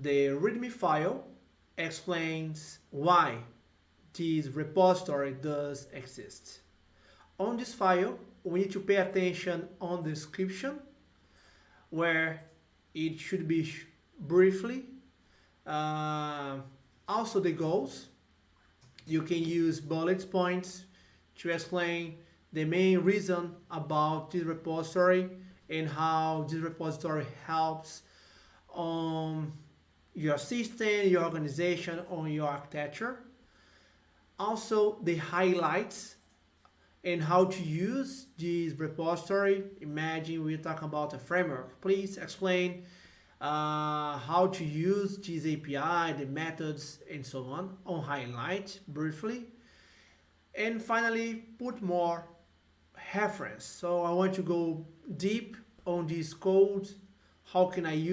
the README file explains why this repository does exist. On this file, we need to pay attention on the description where it should be briefly. Uh, also the goals. You can use bullet points to explain the main reason about this repository and how this repository helps your system, your organization, on your architecture. Also the highlights and how to use this repository. Imagine we're talking about a framework. Please explain uh, how to use this API, the methods, and so on on highlight briefly. And finally, put more reference. So I want to go deep on this code. How can I use